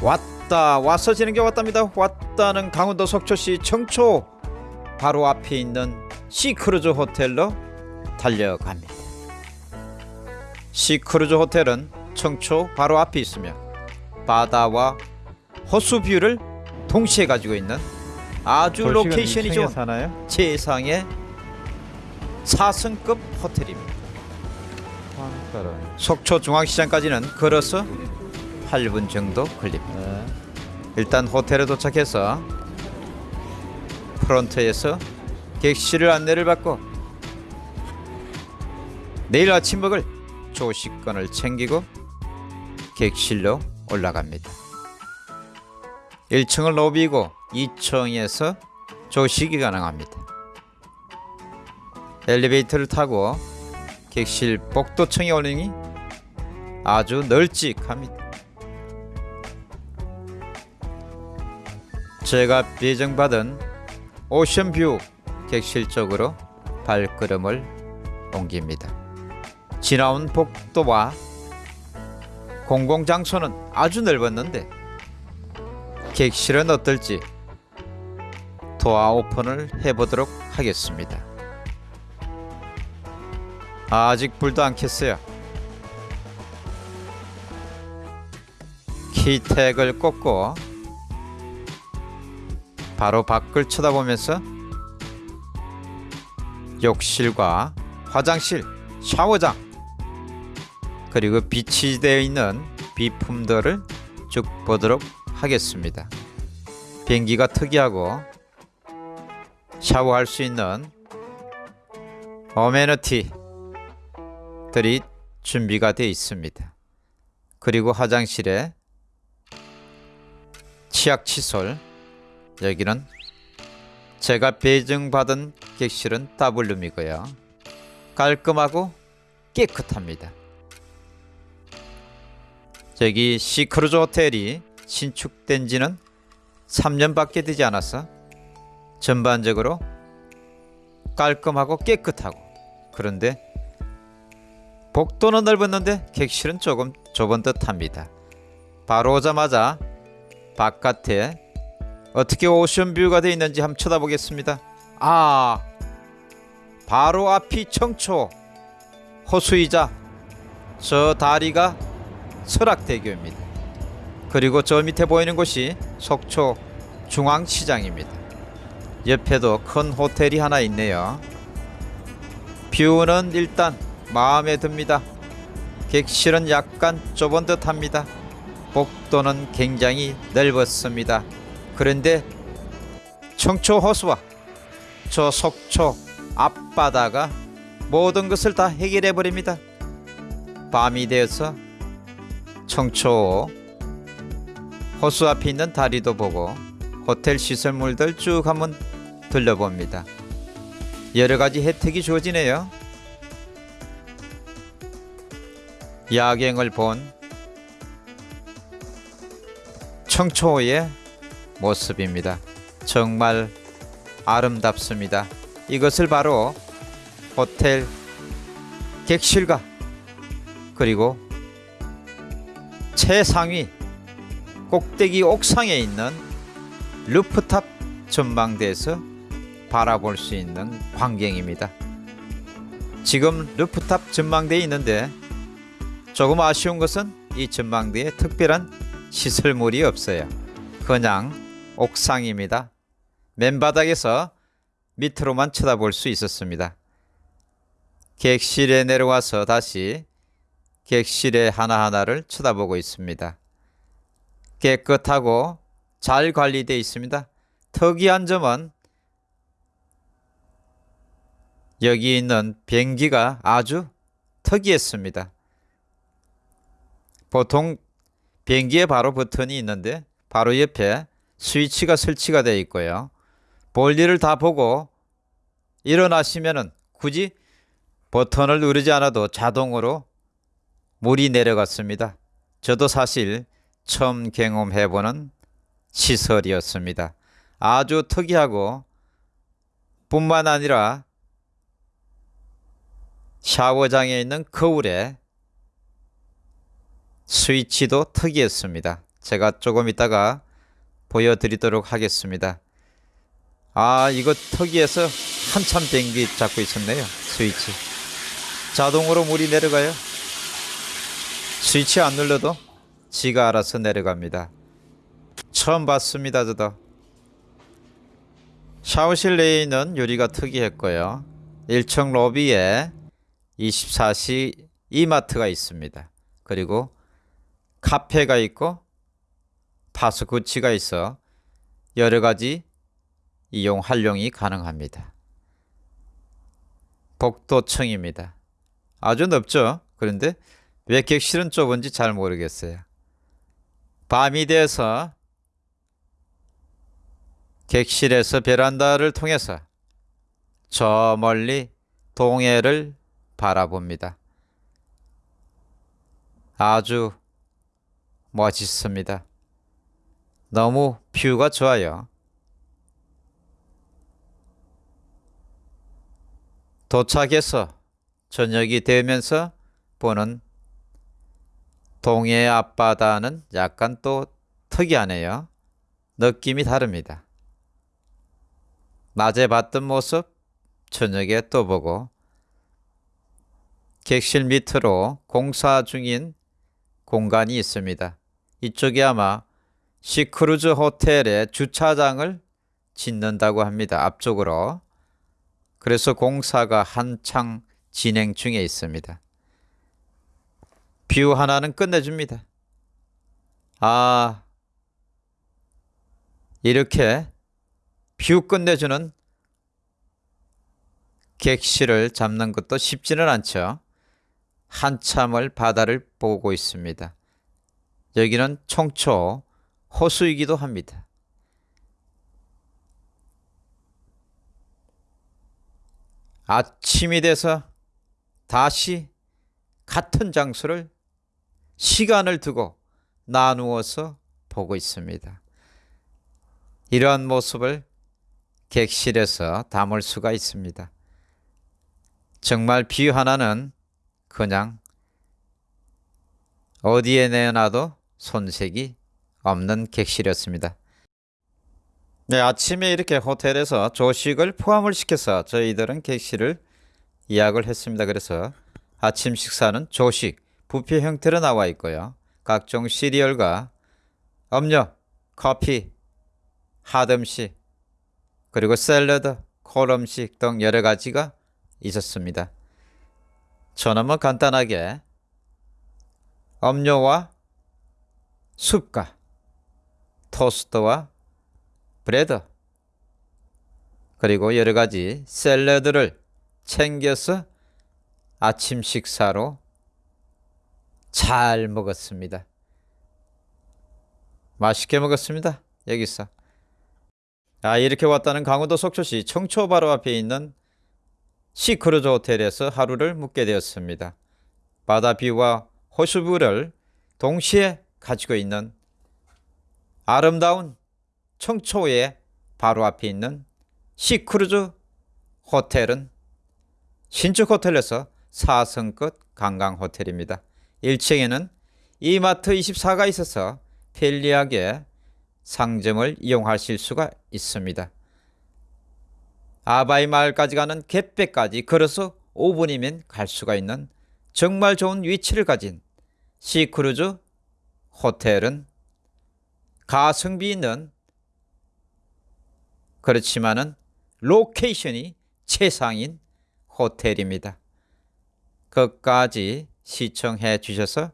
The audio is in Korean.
왔다 와서 지는 게 왔답니다. 왔다는 강원도 속초시 청초. 바로 앞에 있는 시크루즈 호텔로 달려갑니다. 시크루즈 호텔은 청초 바로 앞에 있으며 바다와 호수 뷰를 동시에 가지고 있는 아주 로케이션이 좋은 사나요? 최상의 4승급 호텔입니다. 한가로. 속초 중앙시장까지는 걸어서 8분 정도 걸립니다 네. 일단 호텔에 도착해서 프런트에서 객실 안내를 받고 내일 아침 먹을 조식권을 챙기고 객실로 올라갑니다. 1층은 로비고 2층에서 조식이 가능합니다. 엘리베이터를 타고 객실 복도층에 오르니 아주 널찍합니다. 제가 배정받은 오션뷰 객실 쪽으로 발걸음을 옮깁니다. 지나온 복도와 공공장소는 아주 넓었는데 객실은 어떨지 도어 오픈을 해보도록 하겠습니다. 아직 불도 안 켰어요. 키택을 꽂고 바로 밖을 쳐다보면서 욕실과 화장실, 샤워장 그리고 비치 되어 있는 비품들을 쭉 보도록 하겠습니다. 비행기가 특이하고 샤워할 수 있는 어메니티들이 준비가 되어 있습니다. 그리고 화장실에 치약 칫솔 여기는 제가 배정받은 객실은 더블룸이고요. 깔끔하고 깨끗합니다. 저기 시크루즈 호텔이 신축된 지는 3년밖에 되지 않아서 전반적으로 깔끔하고 깨끗하고 그런데 복도는 넓었는데 객실은 조금 좁은 듯합니다. 바로 오자마자 바깥에 어떻게 오션뷰가 되어 있는지 한번 쳐다보겠습니다. 아, 바로 앞이 청초 호수이자 저 다리가 설악대교입니다. 그리고 저 밑에 보이는 곳이 속초 중앙시장입니다. 옆에도 큰 호텔이 하나 있네요. 뷰는 일단 마음에 듭니다. 객실은 약간 좁은 듯합니다. 복도는 굉장히 넓었습니다. 그런데 청초 호수와 저 속초 앞바다가 모든 것을 다 해결해 버립니다. 밤이 되어서 청초 호수 앞에 있는 다리도 보고 호텔 시설물들 쭉 한번 둘러봅니다. 여러 가지 혜택이 주어지네요. 야경을 본 청초호의 모습입니다. 정말 아름답습니다. 이것을 바로 호텔 객실과 그리고 최상위 꼭대기 옥상에 있는 루프탑 전망대에서 바라볼 수 있는 광경입니다. 지금 루프탑 전망대에 있는데 조금 아쉬운 것은 이 전망대에 특별한 시설물이 없어요. 그냥 옥상입니다. 맨바닥에서 밑으로만 쳐다볼 수 있었습니다. 객실에 내려와서 다시 객실의 하나하나를 쳐다보고 있습니다. 깨끗하고 잘 관리되어 있습니다. 특이한 점은 여기 있는 변기가 아주 특이했습니다. 보통 변기에 바로 버튼이 있는데 바로 옆에 스위치가 설치가 되어 있고요. 볼일을 다 보고 일어나시면은 굳이 버튼을 누르지 않아도 자동으로 물이 내려갔습니다. 저도 사실 처음 경험해보는 시설이었습니다. 아주 특이하고 뿐만 아니라 샤워장에 있는 거울에 스위치도 특이했습니다. 제가 조금 있다가 보여드리도록 하겠습니다. 아 이거 턱위에서 한참 뱅기 잡고 있었네요. 스위치. 자동으로 물이 내려가요. 스위치 안 눌러도 지가 알아서 내려갑니다. 처음 봤습니다, 저도. 샤워실 내에 있는 유리가 특이했고요. 1층 로비에 24시 이마트가 있습니다. 그리고 카페가 있고 파스쿠치가 있어 여러 가지 이용 활용이 가능합니다. 복도층입니다. 아주 넓죠? 그런데 왜 객실은 좁은지 잘 모르겠어요. 밤이 돼서 객실에서 베란다를 통해서 저 멀리 동해를 바라봅니다. 아주 멋있습니다. 너무 뷰가 좋아요. 도착해서 저녁이 되면서 보는 동해 앞바다는 약간 또 특이하네요. 느낌이 다릅니다. 낮에 봤던 모습 저녁에 또 보고 객실 밑으로 공사 중인 공간이 있습니다. 이쪽이 아마 시크루즈 호텔의 주차장을 짓는다고 합니다. 앞쪽으로. 그래서 공사가 한창 진행 중에 있습니다. 뷰 하나는 끝내줍니다. 아, 이렇게 뷰 끝내주는 객실을 잡는 것도 쉽지는 않죠. 한참을 바다를 보고 있습니다. 여기는 청초 호수이기도 합니다. 아침이 돼서 다시 같은 장소를 시간을 두고 나누어서 보고 있습니다. 이러한 모습을 객실에서 담을 수가 있습니다. 정말 비 하나는 그냥 어디에 내놔도 손색이 없는 객실이었습니다. 네, 아침에 이렇게 호텔에서 조식을 포함을 시켜서 저희들은 객실을 예약을 했습니다. 그래서 아침 식사는 조식, 부페 형태로 나와 있고요. 각종 시리얼과 음료, 커피, 핫 음식, 그리고 샐러드, 콜 음식 등 여러 가지가 있었습니다. 저는 뭐 간단하게 음료와 숲과 토스트와 브레드 그리고 여러 가지 샐러드를 챙겨서 아침 식사로 잘 먹었습니다. 맛있게 먹었습니다. 여기서. 아, 이렇게 왔다는 강원도 속초시 청초호 바로 앞에 있는 시크루즈 호텔에서 하루를 묵게 되었습니다. 바다 뷰와 호수뷰를 동시에 가지고 있는 아름다운 청초호 바로 앞에 있는 시크루즈 호텔은 신축 호텔에서 4성급 관광 호텔입니다. 1층에는 이마트 24가 있어서 편리하게 상점을 이용하실 수가 있습니다. 아바이 마을까지 가는 갯배까지 걸어서 5분이면 갈 수가 있는 정말 좋은 위치를 가진 시크루즈 호텔은 가성비 있는 그렇지만은 로케이션이 최상인 호텔입니다. 끝까지 시청해 주셔서